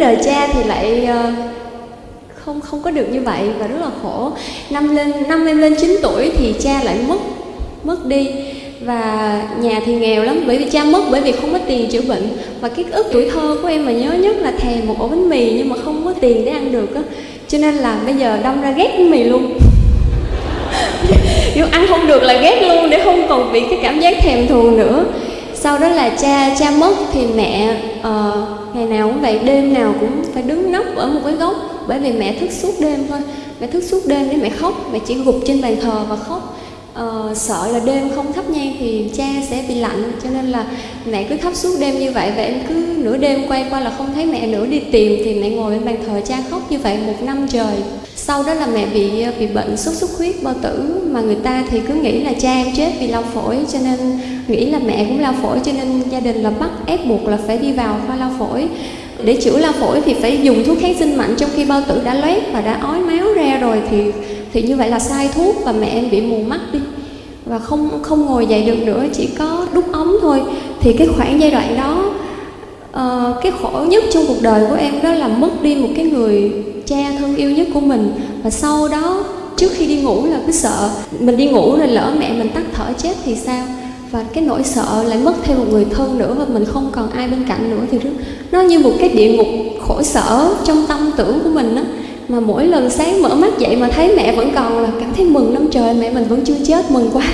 đời cha thì lại uh, không không có được như vậy và rất là khổ. Năm lên năm em lên 9 tuổi thì cha lại mất mất đi. Và nhà thì nghèo lắm bởi vì cha mất bởi vì không có tiền chữa bệnh. Và cái ức tuổi thơ của em mà nhớ nhất là thèm một ổ bánh mì nhưng mà không có tiền để ăn được á. Cho nên là bây giờ đâm ra ghét bánh mì luôn. Nếu ăn không được là ghét luôn để không còn bị cái cảm giác thèm thuồng nữa sau đó là cha cha mất thì mẹ uh, ngày nào cũng vậy đêm nào cũng phải đứng nấp ở một cái góc. Bởi vì mẹ thức suốt đêm thôi. Mẹ thức suốt đêm để mẹ khóc. Mẹ chỉ gục trên bàn thờ và khóc. Uh, sợ là đêm không thắp nhang thì cha sẽ bị lạnh, cho nên là mẹ cứ khóc suốt đêm như vậy và em cứ nửa đêm quay qua là không thấy mẹ nữa đi tìm, thì mẹ ngồi bên bàn thờ cha khóc như vậy một năm trời. Sau đó là mẹ bị bị bệnh sốt xuất huyết, bao tử, mà người ta thì cứ nghĩ là cha em chết vì lao phổi, cho nên nghĩ là mẹ cũng lao phổi, cho nên gia đình là bắt ép buộc là phải đi vào khoa lao phổi. Để chữa lao phổi thì phải dùng thuốc kháng sinh mạnh, trong khi bao tử đã loét và đã ói máu ra rồi thì thì như vậy là sai thuốc và mẹ em bị mù mắt đi và không không ngồi dậy được nữa chỉ có đút ống thôi. Thì cái khoảng giai đoạn đó uh, cái khổ nhất trong cuộc đời của em đó là mất đi một cái người cha thân yêu nhất của mình. Và sau đó trước khi đi ngủ là cứ sợ. Mình đi ngủ rồi lỡ mẹ mình tắt thở chết thì sao? Và cái nỗi sợ lại mất thêm một người thân nữa và mình không còn ai bên cạnh nữa. Thì nó như một cái địa ngục khổ sở trong tâm tưởng của mình đó mà mỗi lần sáng mở mắt dậy mà thấy mẹ vẫn còn là cảm thấy mừng lắm trời, mẹ mình vẫn chưa chết, mừng quá.